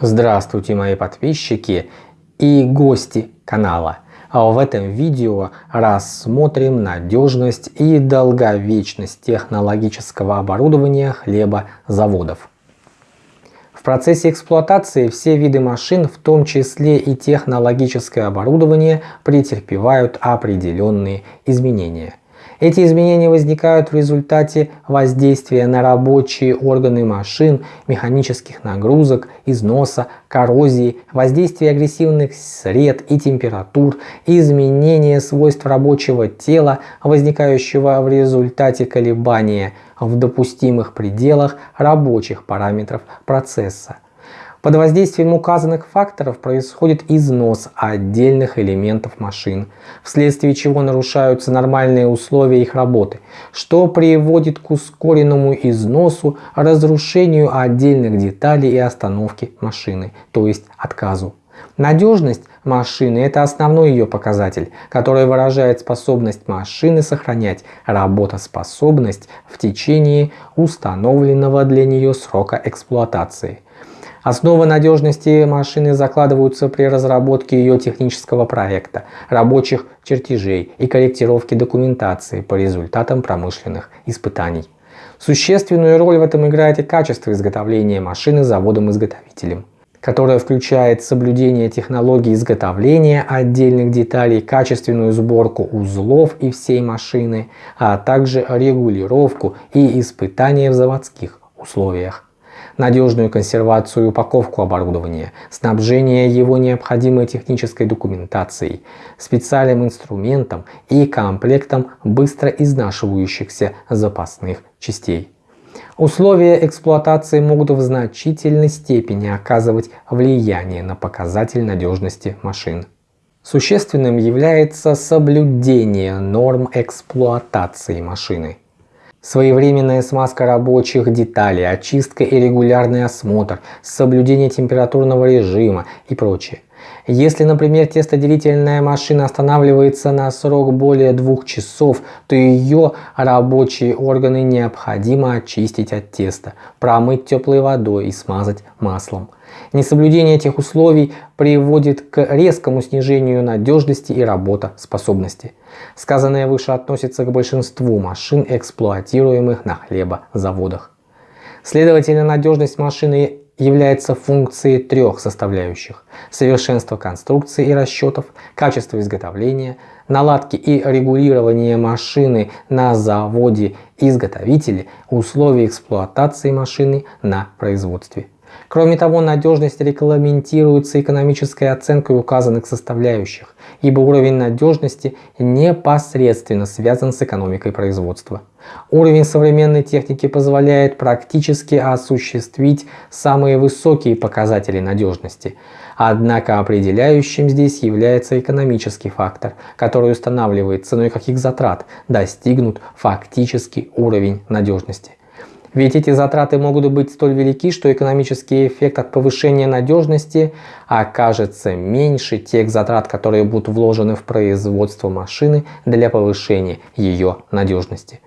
Здравствуйте мои подписчики и гости канала. А в этом видео рассмотрим надежность и долговечность технологического оборудования хлебозаводов. В процессе эксплуатации все виды машин, в том числе и технологическое оборудование, претерпевают определенные изменения – эти изменения возникают в результате воздействия на рабочие органы машин, механических нагрузок, износа, коррозии, воздействия агрессивных сред и температур, изменения свойств рабочего тела, возникающего в результате колебания в допустимых пределах рабочих параметров процесса. Под воздействием указанных факторов происходит износ отдельных элементов машин, вследствие чего нарушаются нормальные условия их работы, что приводит к ускоренному износу, разрушению отдельных деталей и остановке машины, то есть отказу. Надежность машины – это основной ее показатель, который выражает способность машины сохранять работоспособность в течение установленного для нее срока эксплуатации – Основы надежности машины закладываются при разработке ее технического проекта, рабочих чертежей и корректировке документации по результатам промышленных испытаний. Существенную роль в этом играет и качество изготовления машины заводом-изготовителем которое включает соблюдение технологии изготовления отдельных деталей, качественную сборку узлов и всей машины, а также регулировку и испытания в заводских условиях надежную консервацию и упаковку оборудования, снабжение его необходимой технической документацией, специальным инструментом и комплектом быстро изнашивающихся запасных частей. Условия эксплуатации могут в значительной степени оказывать влияние на показатель надежности машин. Существенным является соблюдение норм эксплуатации машины. Своевременная смазка рабочих деталей, очистка и регулярный осмотр, соблюдение температурного режима и прочее. Если, например, тестоделительная машина останавливается на срок более двух часов, то ее рабочие органы необходимо очистить от теста, промыть теплой водой и смазать маслом. Несоблюдение этих условий приводит к резкому снижению надежности и работоспособности. Сказанное выше относится к большинству машин, эксплуатируемых на хлебозаводах. Следовательно, надежность машины является функцией трех составляющих – совершенство конструкции и расчетов, качество изготовления, наладки и регулирования машины на заводе изготовителя, условия эксплуатации машины на производстве. Кроме того, надежность регламентируется экономической оценкой указанных составляющих, ибо уровень надежности непосредственно связан с экономикой производства. Уровень современной техники позволяет практически осуществить самые высокие показатели надежности. Однако определяющим здесь является экономический фактор, который устанавливает ценой каких затрат достигнут фактический уровень надежности. Ведь эти затраты могут быть столь велики, что экономический эффект от повышения надежности окажется меньше тех затрат, которые будут вложены в производство машины для повышения ее надежности.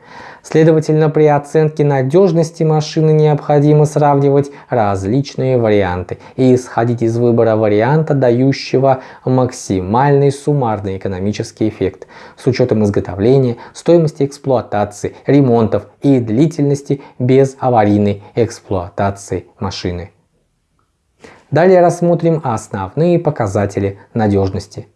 Следовательно, при оценке надежности машины необходимо сравнивать различные варианты и исходить из выбора варианта, дающего максимальный суммарный экономический эффект с учетом изготовления, стоимости эксплуатации, ремонтов и длительности без аварийной эксплуатации машины. Далее рассмотрим основные показатели надежности.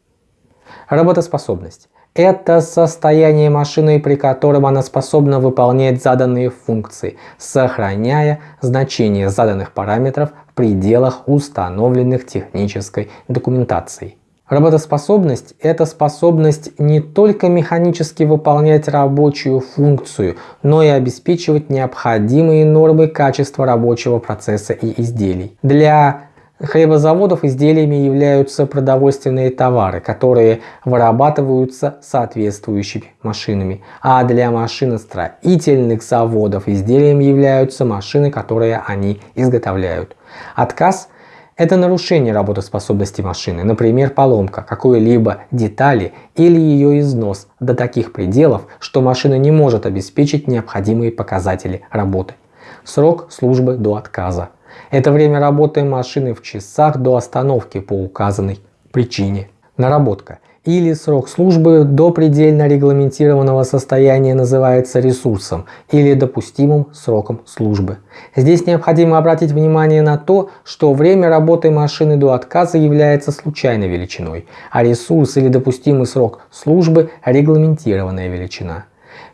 Работоспособность. Это состояние машины, при котором она способна выполнять заданные функции, сохраняя значение заданных параметров в пределах установленных технической документацией. Работоспособность – это способность не только механически выполнять рабочую функцию, но и обеспечивать необходимые нормы качества рабочего процесса и изделий. Для хлебозаводов изделиями являются продовольственные товары, которые вырабатываются соответствующими машинами. А для машиностроительных заводов изделиями являются машины, которые они изготовляют. Отказ – это нарушение работоспособности машины, например, поломка какой-либо детали или ее износ до таких пределов, что машина не может обеспечить необходимые показатели работы. Срок службы до отказа – Это время работы машины в часах до остановки по указанной причине. Наработка или срок службы до предельно регламентированного состояния называется ресурсом или допустимым сроком службы. Здесь необходимо обратить внимание на то, что время работы машины до отказа является случайной величиной, а ресурс или допустимый срок службы – регламентированная величина.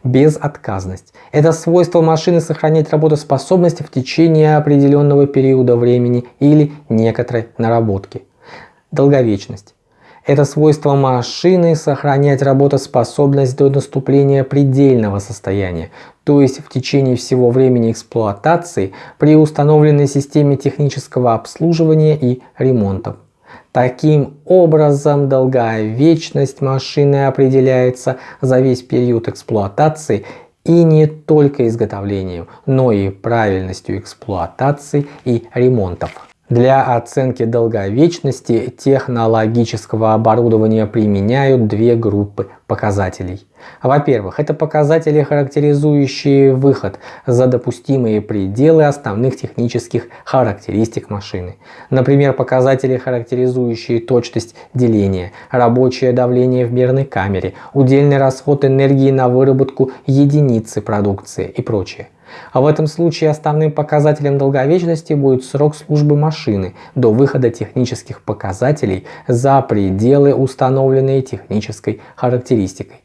Безотказность – это свойство машины сохранять работоспособность в течение определенного периода времени или некоторой наработки. Долговечность это свойство машины сохранять работоспособность до наступления предельного состояния, то есть в течение всего времени эксплуатации при установленной системе технического обслуживания и ремонтов. Таким образом, долговечность машины определяется за весь период эксплуатации и не только изготовлением, но и правильностью эксплуатации и ремонтов. Для оценки долговечности технологического оборудования применяют две группы показателей. Во-первых, это показатели, характеризующие выход за допустимые пределы основных технических характеристик машины. Например, показатели, характеризующие точность деления, рабочее давление в мерной камере, удельный расход энергии на выработку единицы продукции и прочее. А в этом случае основным показателем долговечности будет срок службы машины до выхода технических показателей за пределы, установленные технической характеристикой.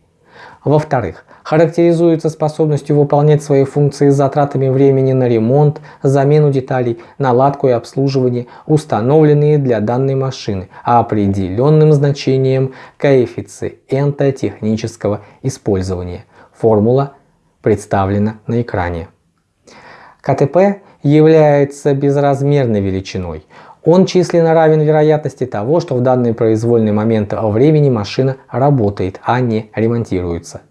Во-вторых, характеризуется способностью выполнять свои функции с затратами времени на ремонт, замену деталей, наладку и обслуживание, установленные для данной машины, а определенным значением коэффициента технического использования. Формула представлена на экране. КТП является безразмерной величиной. Он численно равен вероятности того, что в данный произвольный момент времени машина работает, а не ремонтируется.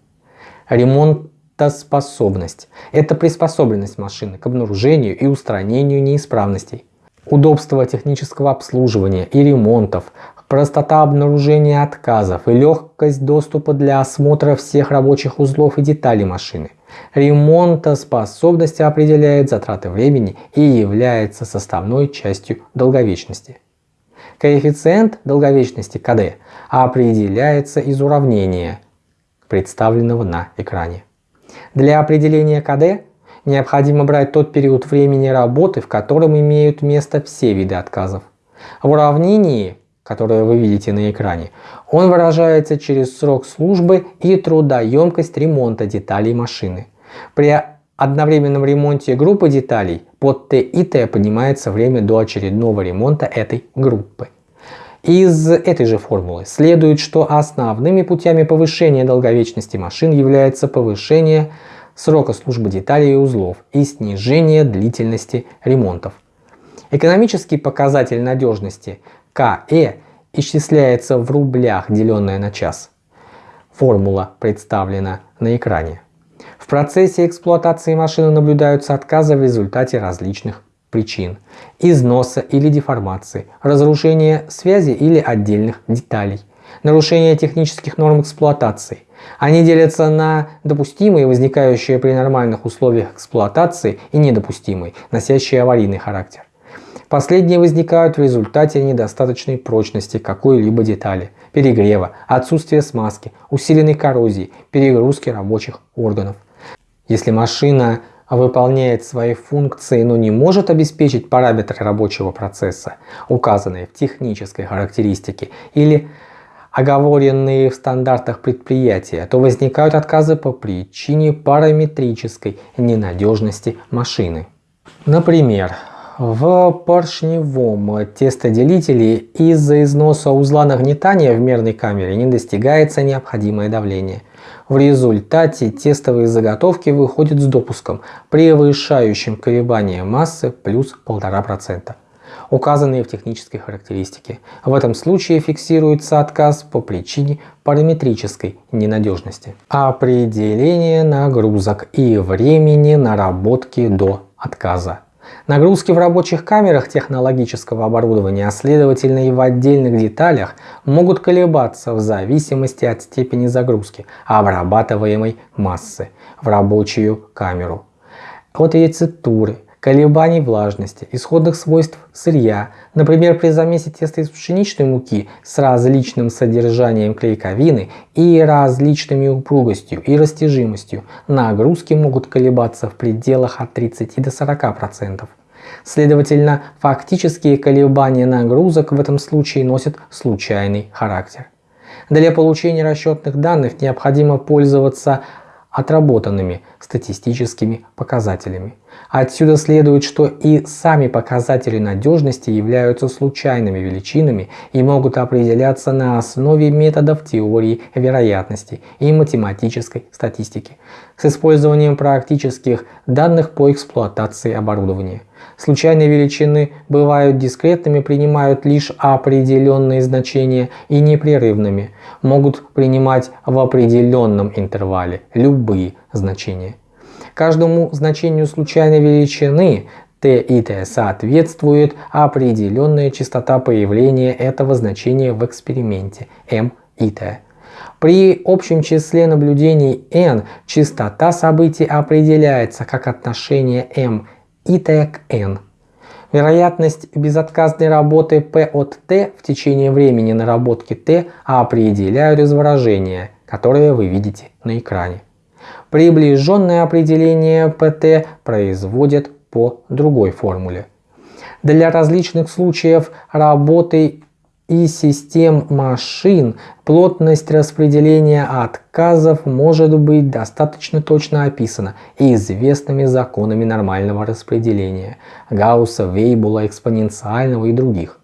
Ремонтоспособность – это приспособленность машины к обнаружению и устранению неисправностей. Удобство технического обслуживания и ремонтов, простота обнаружения отказов и легкость доступа для осмотра всех рабочих узлов и деталей машины. Ремонтоспособность определяет затраты времени и является составной частью долговечности. Коэффициент долговечности КД определяется из уравнения, представленного на экране. Для определения КД необходимо брать тот период времени работы, в котором имеют место все виды отказов. В уравнении которое вы видите на экране, он выражается через срок службы и трудоемкость ремонта деталей машины. При одновременном ремонте группы деталей под Т и Т поднимается время до очередного ремонта этой группы. Из этой же формулы следует, что основными путями повышения долговечности машин является повышение срока службы деталей и узлов и снижение длительности ремонтов. Экономический показатель надежности КЭ исчисляется в рублях, деленное на час. Формула представлена на экране. В процессе эксплуатации машины наблюдаются отказы в результате различных причин. Износа или деформации, разрушения связи или отдельных деталей, нарушения технических норм эксплуатации. Они делятся на допустимые, возникающие при нормальных условиях эксплуатации, и недопустимые, носящие аварийный характер. Последние возникают в результате недостаточной прочности какой-либо детали, перегрева, отсутствия смазки, усиленной коррозии, перегрузки рабочих органов. Если машина выполняет свои функции, но не может обеспечить параметры рабочего процесса, указанные в технической характеристике или оговоренные в стандартах предприятия, то возникают отказы по причине параметрической ненадежности машины. Например, в поршневом тестоделителе из-за износа узла нагнетания в мерной камере не достигается необходимое давление. В результате тестовые заготовки выходят с допуском, превышающим колебания массы плюс 1,5%, указанные в технической характеристике. В этом случае фиксируется отказ по причине параметрической ненадежности. Определение нагрузок и времени наработки до отказа. Нагрузки в рабочих камерах технологического оборудования, а следовательно и в отдельных деталях, могут колебаться в зависимости от степени загрузки обрабатываемой массы в рабочую камеру, от рецептуры, колебаний влажности, исходных свойств сырья, например, при замесе теста из пшеничной муки с различным содержанием клейковины и различными упругостью и растяжимостью, нагрузки могут колебаться в пределах от 30 до 40%. Следовательно, фактические колебания нагрузок в этом случае носят случайный характер. Для получения расчетных данных необходимо пользоваться отработанными статистическими показателями. Отсюда следует, что и сами показатели надежности являются случайными величинами и могут определяться на основе методов теории вероятности и математической статистики с использованием практических данных по эксплуатации оборудования. Случайные величины бывают дискретными, принимают лишь определенные значения и непрерывными, могут принимать в определенном интервале любые значения. Каждому значению случайной величины t и t соответствует определенная частота появления этого значения в эксперименте m и t. При общем числе наблюдений n частота событий определяется как отношение m и t к n. Вероятность безотказной работы P от T в течение времени наработки T определяют из выражения, которое вы видите на экране. Приближенное определение pt производят по другой формуле. Для различных случаев работы и систем машин плотность распределения отказов может быть достаточно точно описана известными законами нормального распределения Гаусса, Вейбула, экспоненциального и других.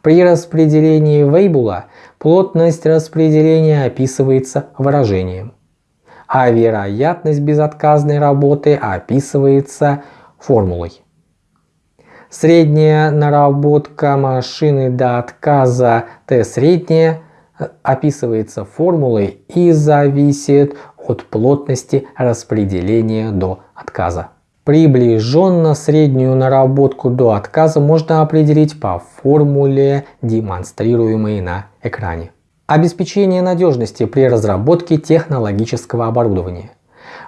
При распределении Вейбула плотность распределения описывается выражением а вероятность безотказной работы описывается формулой. Средняя наработка машины до отказа Т средняя описывается формулой и зависит от плотности распределения до отказа. Приближенно среднюю наработку до отказа можно определить по формуле, демонстрируемой на экране. Обеспечение надежности при разработке технологического оборудования.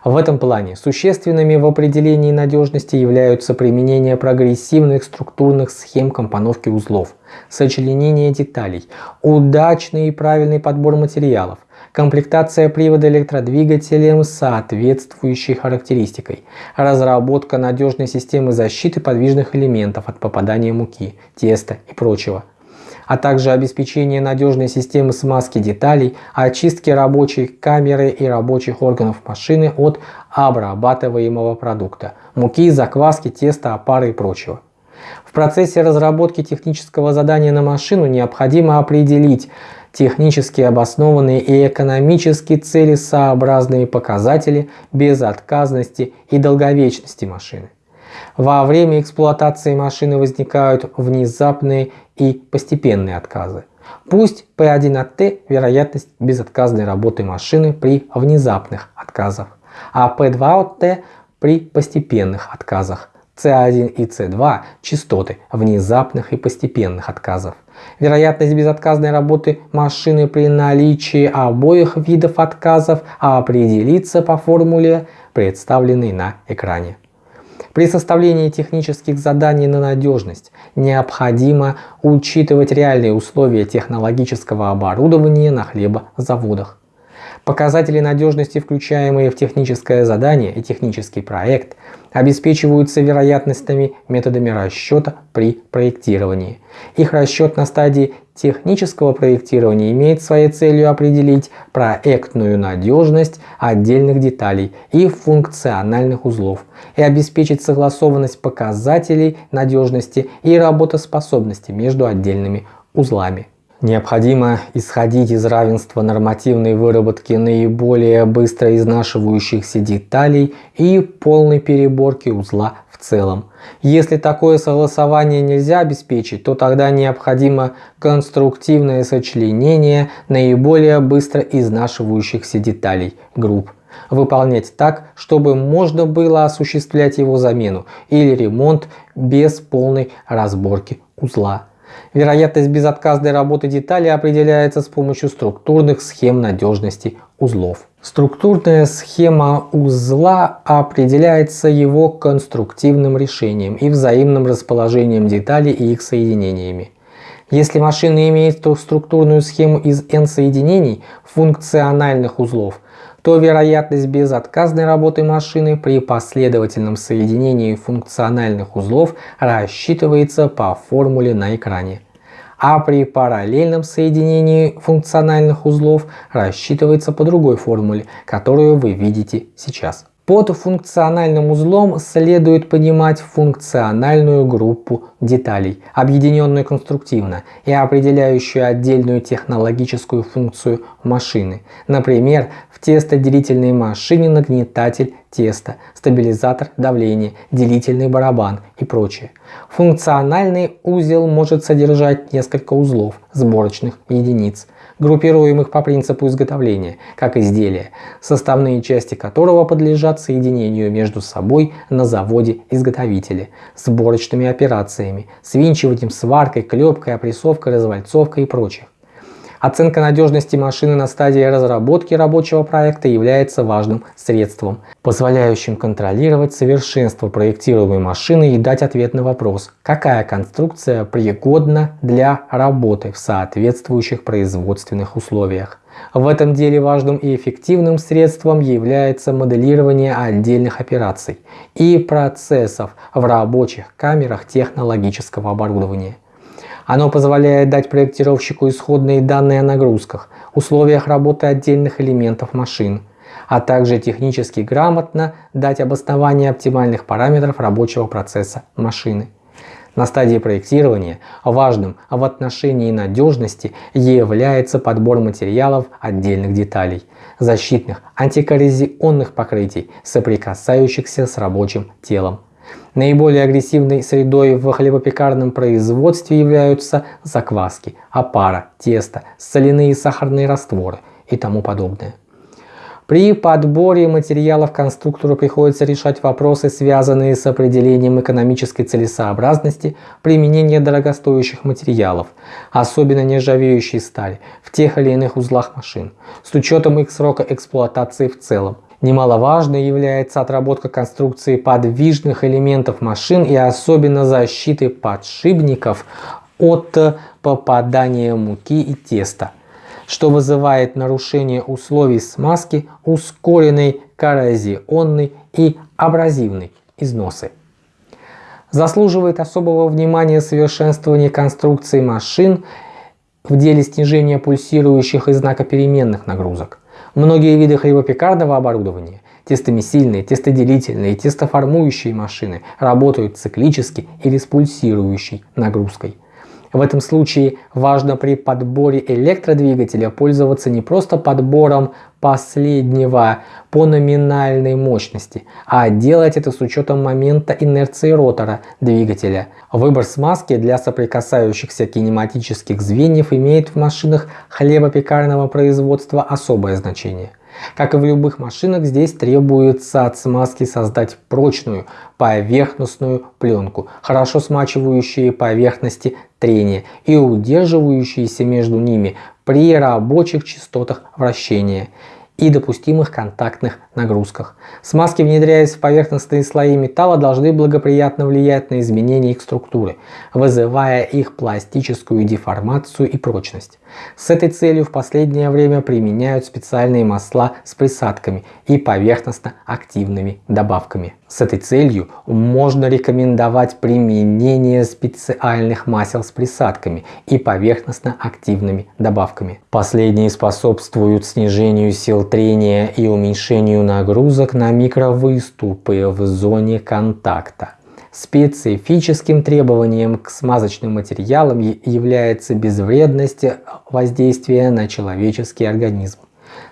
В этом плане существенными в определении надежности являются применение прогрессивных структурных схем компоновки узлов, сочленение деталей, удачный и правильный подбор материалов, комплектация привода электродвигателем с соответствующей характеристикой, разработка надежной системы защиты подвижных элементов от попадания муки, теста и прочего – а также обеспечение надежной системы смазки деталей, очистки рабочей камеры и рабочих органов машины от обрабатываемого продукта, муки, закваски, теста, опары и прочего. В процессе разработки технического задания на машину необходимо определить технически обоснованные и экономически целесообразные показатели безотказности и долговечности машины. Во время эксплуатации машины возникают внезапные и постепенные отказы. Пусть P1 от T – вероятность безотказной работы машины при внезапных отказах, а P2 от T – при постепенных отказах. C1 и C2 – частоты внезапных и постепенных отказов. Вероятность безотказной работы машины при наличии обоих видов отказов определится по формуле, представленной на экране. При составлении технических заданий на надежность необходимо учитывать реальные условия технологического оборудования на хлебозаводах. Показатели надежности, включаемые в техническое задание и технический проект, обеспечиваются вероятностными методами расчета при проектировании. Их расчет на стадии технического проектирования имеет своей целью определить проектную надежность отдельных деталей и функциональных узлов и обеспечить согласованность показателей надежности и работоспособности между отдельными узлами. Необходимо исходить из равенства нормативной выработки наиболее быстро изнашивающихся деталей и полной переборки узла в целом. Если такое согласование нельзя обеспечить, то тогда необходимо конструктивное сочленение наиболее быстро изнашивающихся деталей групп выполнять так, чтобы можно было осуществлять его замену или ремонт без полной разборки узла. Вероятность безотказной работы деталей определяется с помощью структурных схем надежности узлов. Структурная схема узла определяется его конструктивным решением и взаимным расположением деталей и их соединениями. Если машина имеет структурную схему из n соединений функциональных узлов, то вероятность безотказной работы машины при последовательном соединении функциональных узлов рассчитывается по формуле на экране а при параллельном соединении функциональных узлов рассчитывается по другой формуле, которую вы видите сейчас. Под функциональным узлом следует понимать функциональную группу деталей, объединенную конструктивно и определяющую отдельную технологическую функцию машины. Например, в тестоделительной машине нагнетатель теста, стабилизатор давления, делительный барабан и прочее. Функциональный узел может содержать несколько узлов, сборочных единиц, группируемых по принципу изготовления, как изделия, составные части которого подлежат соединению между собой на заводе-изготовителе, сборочными операциями, свинчиванием, сваркой, клепкой, опрессовкой, развальцовкой и прочих. Оценка надежности машины на стадии разработки рабочего проекта является важным средством, позволяющим контролировать совершенство проектируемой машины и дать ответ на вопрос, какая конструкция пригодна для работы в соответствующих производственных условиях. В этом деле важным и эффективным средством является моделирование отдельных операций и процессов в рабочих камерах технологического оборудования. Оно позволяет дать проектировщику исходные данные о нагрузках, условиях работы отдельных элементов машин, а также технически грамотно дать обоснование оптимальных параметров рабочего процесса машины. На стадии проектирования важным в отношении надежности является подбор материалов отдельных деталей, защитных антикоррозионных покрытий, соприкасающихся с рабочим телом. Наиболее агрессивной средой в хлебопекарном производстве являются закваски, опара, тесто, соляные и сахарные растворы и тому подобное. При подборе материалов конструктору приходится решать вопросы, связанные с определением экономической целесообразности применения дорогостоящих материалов, особенно нержавеющей стали, в тех или иных узлах машин, с учетом их срока эксплуатации в целом, Немаловажной является отработка конструкции подвижных элементов машин и особенно защиты подшипников от попадания муки и теста, что вызывает нарушение условий смазки, ускоренной коррозионной и абразивной износы. Заслуживает особого внимания совершенствование конструкции машин в деле снижения пульсирующих и знакопеременных нагрузок. Многие виды хлебопекарного оборудования, тестомесильные, тестоделительные, тестоформующие машины работают циклически или с пульсирующей нагрузкой. В этом случае важно при подборе электродвигателя пользоваться не просто подбором последнего по номинальной мощности, а делать это с учетом момента инерции ротора двигателя. Выбор смазки для соприкасающихся кинематических звеньев имеет в машинах хлебопекарного производства особое значение – как и в любых машинах, здесь требуется от смазки создать прочную поверхностную пленку, хорошо смачивающие поверхности трения и удерживающиеся между ними при рабочих частотах вращения и допустимых контактных нагрузках. Смазки, внедряясь в поверхностные слои металла, должны благоприятно влиять на изменение их структуры, вызывая их пластическую деформацию и прочность. С этой целью в последнее время применяют специальные масла с присадками и поверхностно-активными добавками. С этой целью можно рекомендовать применение специальных масел с присадками и поверхностно-активными добавками. Последние способствуют снижению сил трения и уменьшению нагрузок на микровыступы в зоне контакта. Специфическим требованием к смазочным материалам является безвредность воздействия на человеческий организм.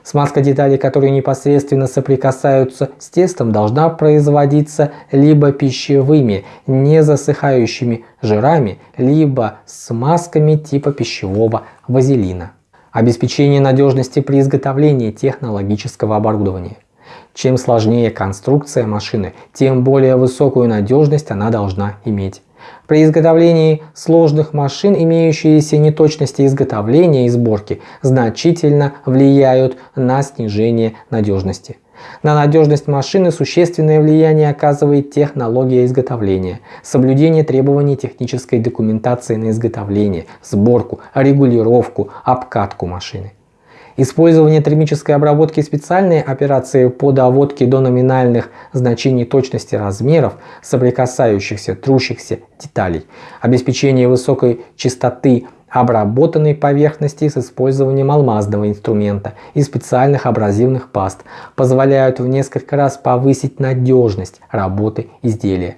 Смазка деталей, которые непосредственно соприкасаются с тестом, должна производиться либо пищевыми, не засыхающими жирами, либо смазками типа пищевого вазелина. Обеспечение надежности при изготовлении технологического оборудования. Чем сложнее конструкция машины, тем более высокую надежность она должна иметь. При изготовлении сложных машин имеющиеся неточности изготовления и сборки значительно влияют на снижение надежности. На надежность машины существенное влияние оказывает технология изготовления, соблюдение требований технической документации на изготовление, сборку, регулировку, обкатку машины. Использование термической обработки и специальные операции по доводке до номинальных значений точности размеров соприкасающихся трущихся деталей, обеспечение высокой частоты обработанной поверхности с использованием алмазного инструмента и специальных абразивных паст позволяют в несколько раз повысить надежность работы изделия.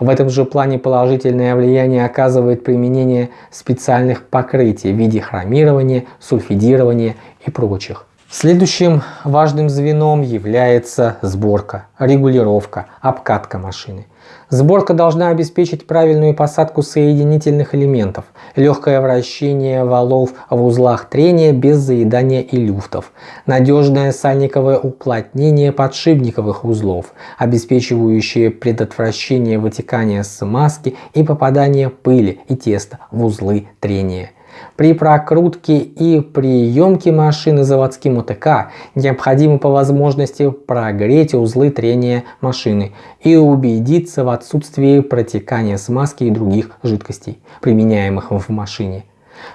В этом же плане положительное влияние оказывает применение специальных покрытий в виде хромирования, сульфидирования и прочих. Следующим важным звеном является сборка, регулировка, обкатка машины. Сборка должна обеспечить правильную посадку соединительных элементов, легкое вращение валов в узлах трения без заедания и люфтов, надежное сальниковое уплотнение подшипниковых узлов, обеспечивающее предотвращение вытекания смазки и попадания пыли и теста в узлы трения при прокрутке и приемке машины заводским УТК необходимо по возможности прогреть узлы трения машины и убедиться в отсутствии протекания смазки и других жидкостей, применяемых в машине.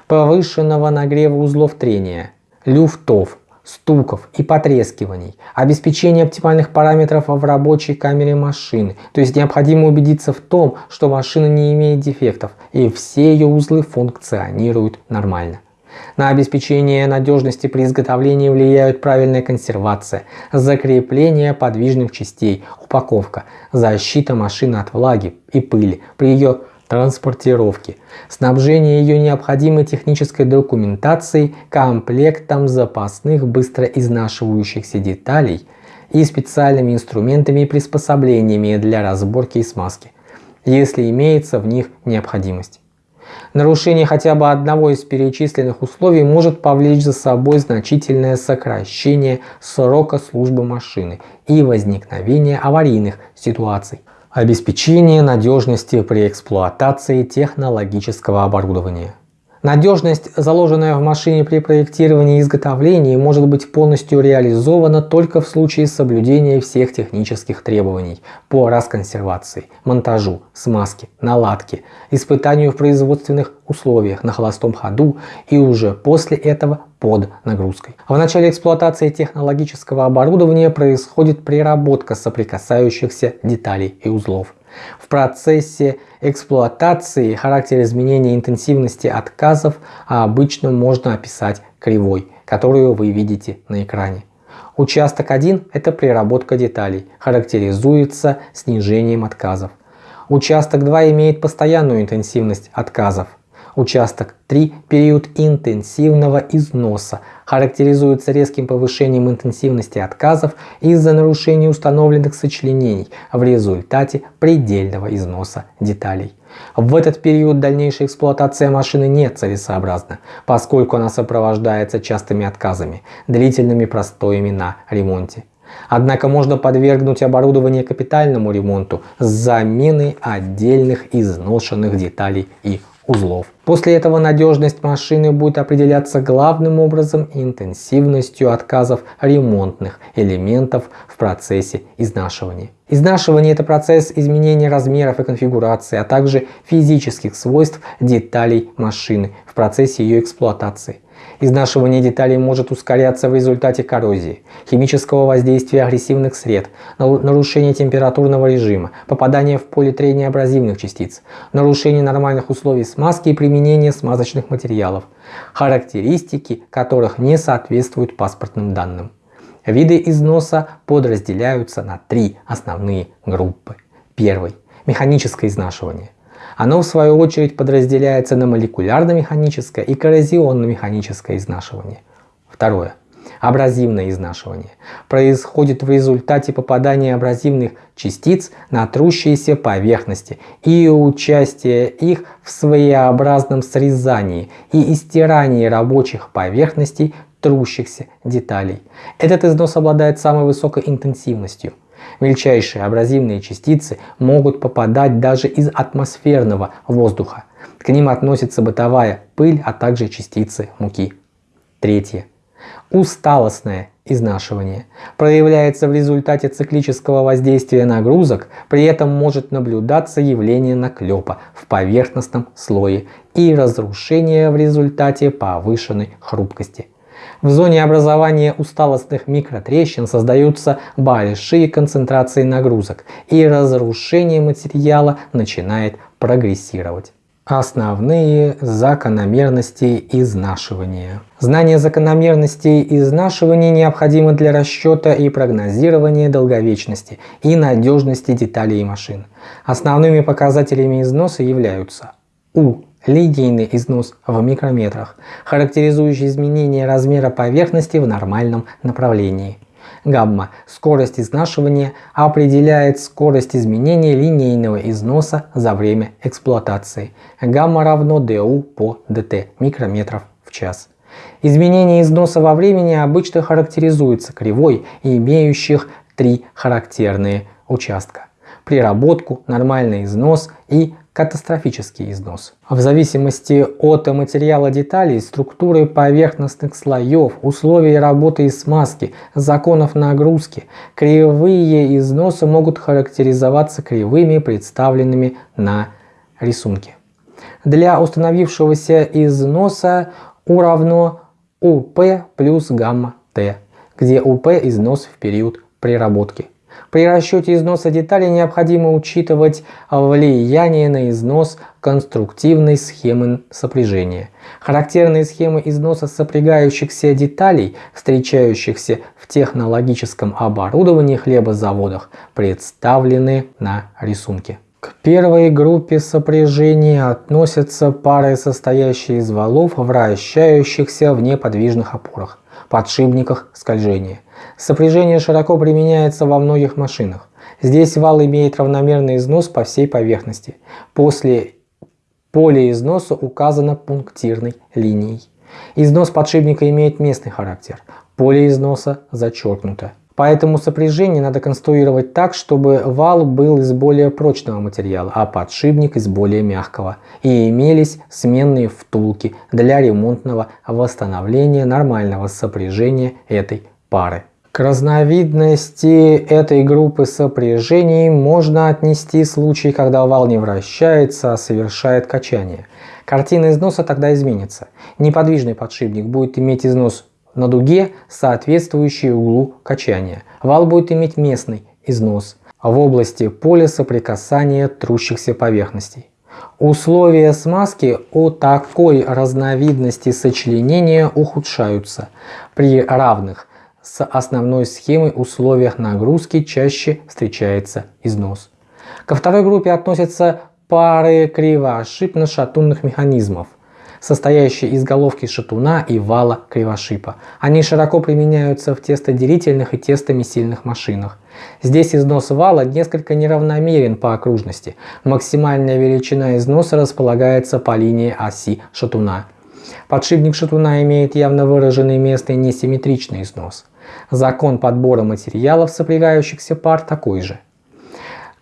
Повышенного нагрева узлов трения, люфтов, стуков и потрескиваний, обеспечение оптимальных параметров в рабочей камере машины, то есть необходимо убедиться в том, что машина не имеет дефектов и все ее узлы функционируют нормально. На обеспечение надежности при изготовлении влияют правильная консервация, закрепление подвижных частей, упаковка, защита машины от влаги и пыли при ее транспортировки, снабжение ее необходимой технической документацией, комплектом запасных быстро изнашивающихся деталей и специальными инструментами и приспособлениями для разборки и смазки, если имеется в них необходимость. Нарушение хотя бы одного из перечисленных условий может повлечь за собой значительное сокращение срока службы машины и возникновение аварийных ситуаций. Обеспечение надежности при эксплуатации технологического оборудования. Надежность, заложенная в машине при проектировании и изготовлении, может быть полностью реализована только в случае соблюдения всех технических требований по расконсервации, монтажу, смазке, наладке, испытанию в производственных условиях на холостом ходу и уже после этого под нагрузкой. В начале эксплуатации технологического оборудования происходит приработка соприкасающихся деталей и узлов. В процессе эксплуатации характер изменения интенсивности отказов обычно можно описать кривой, которую вы видите на экране. Участок 1 – это приработка деталей, характеризуется снижением отказов. Участок 2 имеет постоянную интенсивность отказов, Участок 3 – период интенсивного износа, характеризуется резким повышением интенсивности отказов из-за нарушения установленных сочленений в результате предельного износа деталей. В этот период дальнейшая эксплуатация машины не целесообразна, поскольку она сопровождается частыми отказами, длительными простоями на ремонте. Однако можно подвергнуть оборудование капитальному ремонту с заменой отдельных изношенных деталей и узлов. После этого надежность машины будет определяться главным образом интенсивностью отказов ремонтных элементов в процессе изнашивания. Изнашивание – это процесс изменения размеров и конфигурации, а также физических свойств деталей машины в процессе ее эксплуатации. Изнашивание деталей может ускоряться в результате коррозии, химического воздействия агрессивных сред, нарушения температурного режима, попадания в поле трения абразивных частиц, нарушения нормальных условий смазки и применения смазочных материалов, характеристики которых не соответствуют паспортным данным. Виды износа подразделяются на три основные группы. Первый – механическое изнашивание. Оно в свою очередь подразделяется на молекулярно-механическое и коррозионно-механическое изнашивание. Второе. Абразивное изнашивание происходит в результате попадания абразивных частиц на трущиеся поверхности и участия их в своеобразном срезании и истирании рабочих поверхностей трущихся деталей. Этот износ обладает самой высокой интенсивностью. Мельчайшие абразивные частицы могут попадать даже из атмосферного воздуха. К ним относится бытовая пыль, а также частицы муки. Третье. Усталостное изнашивание проявляется в результате циклического воздействия нагрузок, при этом может наблюдаться явление наклепа в поверхностном слое и разрушение в результате повышенной хрупкости. В зоне образования усталостных микротрещин создаются большие концентрации нагрузок и разрушение материала начинает прогрессировать. Основные закономерности изнашивания. Знание закономерностей изнашивания необходимо для расчета и прогнозирования долговечности и надежности деталей и машин. Основными показателями износа являются У. Линейный износ в микрометрах, характеризующий изменение размера поверхности в нормальном направлении. Гамма. Скорость изнашивания определяет скорость изменения линейного износа за время эксплуатации. Гамма равно du по dt микрометров в час. Изменение износа во времени обычно характеризуется кривой, имеющих три характерные участка. Приработку, нормальный износ и катастрофический износ. В зависимости от материала деталей, структуры поверхностных слоев, условий работы и смазки, законов нагрузки, кривые износа могут характеризоваться кривыми, представленными на рисунке. Для установившегося износа U равно УП плюс гамма Т, где УП износ в период приработки. При расчете износа деталей необходимо учитывать влияние на износ конструктивной схемы сопряжения. Характерные схемы износа сопрягающихся деталей, встречающихся в технологическом оборудовании хлебозаводах, представлены на рисунке. К первой группе сопряжения относятся пары, состоящие из валов, вращающихся в неподвижных опорах, подшипниках скольжения. Сопряжение широко применяется во многих машинах. Здесь вал имеет равномерный износ по всей поверхности. После поля износа указано пунктирной линией. Износ подшипника имеет местный характер. Поле износа зачеркнуто. Поэтому сопряжение надо конструировать так, чтобы вал был из более прочного материала, а подшипник из более мягкого. И имелись сменные втулки для ремонтного восстановления нормального сопряжения этой пары. К разновидности этой группы сопряжений можно отнести случай, когда вал не вращается, а совершает качание. Картина износа тогда изменится. Неподвижный подшипник будет иметь износ на дуге, соответствующий углу качания. Вал будет иметь местный износ в области поля соприкасания трущихся поверхностей. Условия смазки у такой разновидности сочленения ухудшаются при равных с основной схемой условиях нагрузки чаще встречается износ. Ко второй группе относятся пары кривошипно-шатунных механизмов, состоящие из головки шатуна и вала кривошипа. Они широко применяются в тестоделительных и тестомесильных машинах. Здесь износ вала несколько неравномерен по окружности. Максимальная величина износа располагается по линии оси шатуна. Подшипник шатуна имеет явно выраженный местный несимметричный износ. Закон подбора материалов сопрягающихся пар такой же.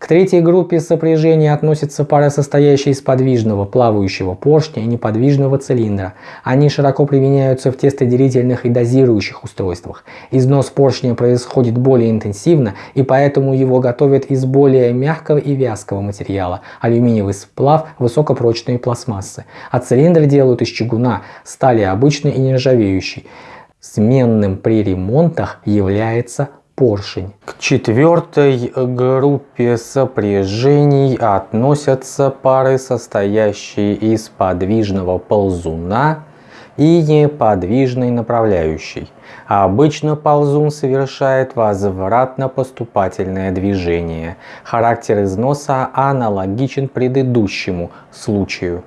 К третьей группе сопряжения относятся пары, состоящие из подвижного плавающего поршня и неподвижного цилиндра. Они широко применяются в тестоделительных и дозирующих устройствах. Износ поршня происходит более интенсивно, и поэтому его готовят из более мягкого и вязкого материала – алюминиевый сплав, высокопрочные пластмассы. А цилиндр делают из чугуна, стали обычной и нержавеющей. Сменным при ремонтах является поршень. К четвертой группе сопряжений относятся пары, состоящие из подвижного ползуна и неподвижной направляющей. Обычно ползун совершает возвратно-поступательное движение. Характер износа аналогичен предыдущему случаю.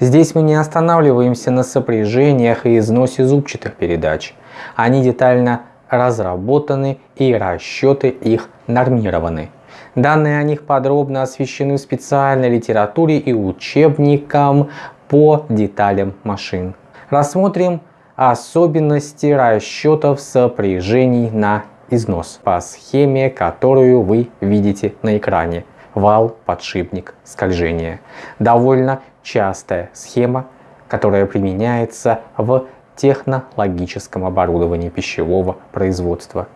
Здесь мы не останавливаемся на сопряжениях и износе зубчатых передач. Они детально разработаны и расчеты их нормированы. Данные о них подробно освещены в специальной литературе и учебникам по деталям машин. Рассмотрим особенности расчетов сопряжений на износ по схеме, которую вы видите на экране. Вал, подшипник, скольжение. Довольно частая схема, которая применяется в технологическом оборудовании пищевого производства.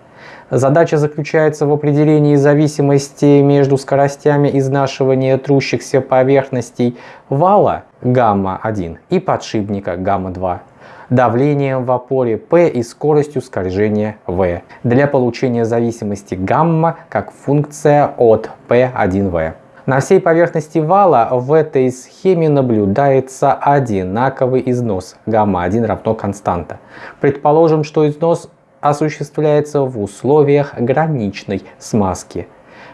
Задача заключается в определении зависимости между скоростями изнашивания трущихся поверхностей вала гамма-1 и подшипника гамма-2 давлением в опоре P и скоростью скольжения V для получения зависимости гамма как функция от P1V. На всей поверхности вала в этой схеме наблюдается одинаковый износ гамма-1 равно константа. Предположим, что износ осуществляется в условиях граничной смазки,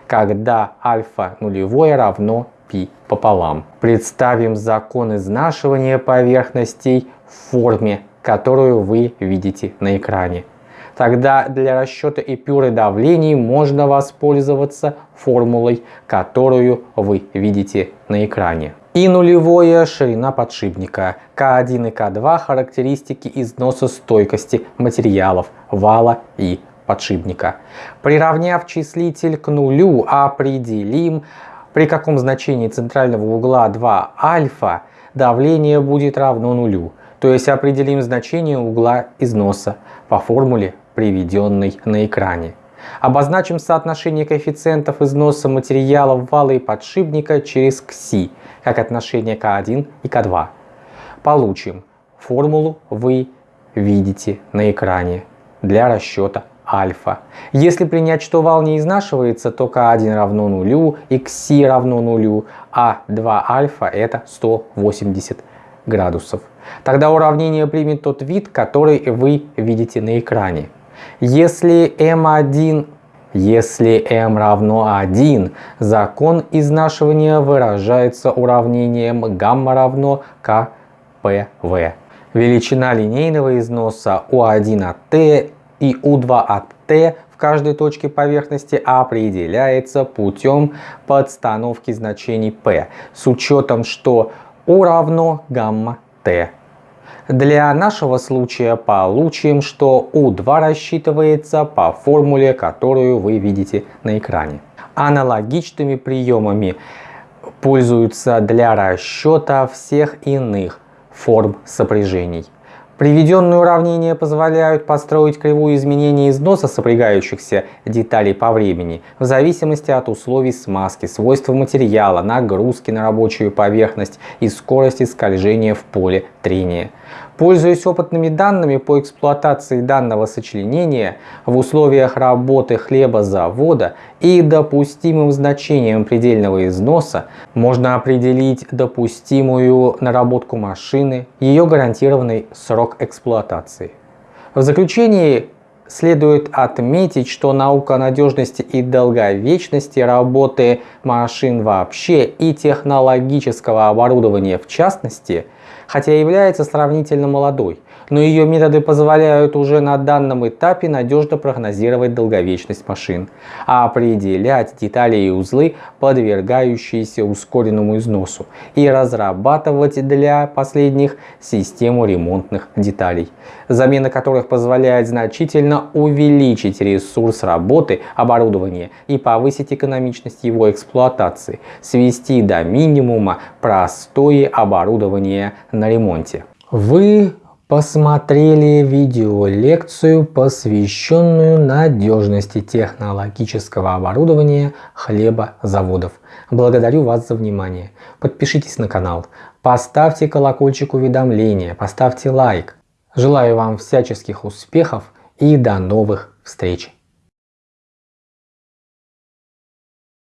когда альфа нулевое равно π пополам. Представим закон изнашивания поверхностей в форме, которую вы видите на экране. Тогда для расчета эпюры давлений можно воспользоваться формулой, которую вы видите на экране. И нулевое ширина подшипника. К1 и К2 характеристики износа стойкости материалов вала и подшипника. Приравняв числитель к нулю, определим, при каком значении центрального угла 2 альфа давление будет равно нулю. То есть определим значение угла износа по формуле, приведенной на экране. Обозначим соотношение коэффициентов износа материалов вала и подшипника через КСИ, как отношение К1 и К2. Получим формулу вы видите на экране для расчета альфа. Если принять, что вал не изнашивается, то К1 равно нулю и КСИ равно нулю, а 2 альфа это 180 градусов. Тогда уравнение примет тот вид, который вы видите на экране. Если m1 если m равно 1, закон изнашивания выражается уравнением гамма равно kpv. Величина линейного износа u1 от t и u2 от t в каждой точке поверхности определяется путем подстановки значений p с учетом, что u равно гамма t. Для нашего случая получим, что U2 рассчитывается по формуле, которую вы видите на экране. Аналогичными приемами пользуются для расчета всех иных форм сопряжений. Приведенные уравнения позволяют построить кривую изменения износа сопрягающихся деталей по времени в зависимости от условий смазки, свойств материала, нагрузки на рабочую поверхность и скорости скольжения в поле трения. Пользуясь опытными данными по эксплуатации данного сочленения в условиях работы хлебозавода и допустимым значением предельного износа, можно определить допустимую наработку машины, ее гарантированный срок эксплуатации. В заключении Следует отметить, что наука надежности и долговечности работы машин вообще и технологического оборудования в частности – хотя является сравнительно молодой, но ее методы позволяют уже на данном этапе надежно прогнозировать долговечность машин, а определять детали и узлы, подвергающиеся ускоренному износу, и разрабатывать для последних систему ремонтных деталей, замена которых позволяет значительно увеличить ресурс работы оборудования и повысить экономичность его эксплуатации, свести до минимума простое оборудование на ремонте. Вы посмотрели видеолекцию, посвященную надежности технологического оборудования хлебозаводов. Благодарю вас за внимание. Подпишитесь на канал, поставьте колокольчик уведомления, поставьте лайк. Желаю вам всяческих успехов и до новых встреч!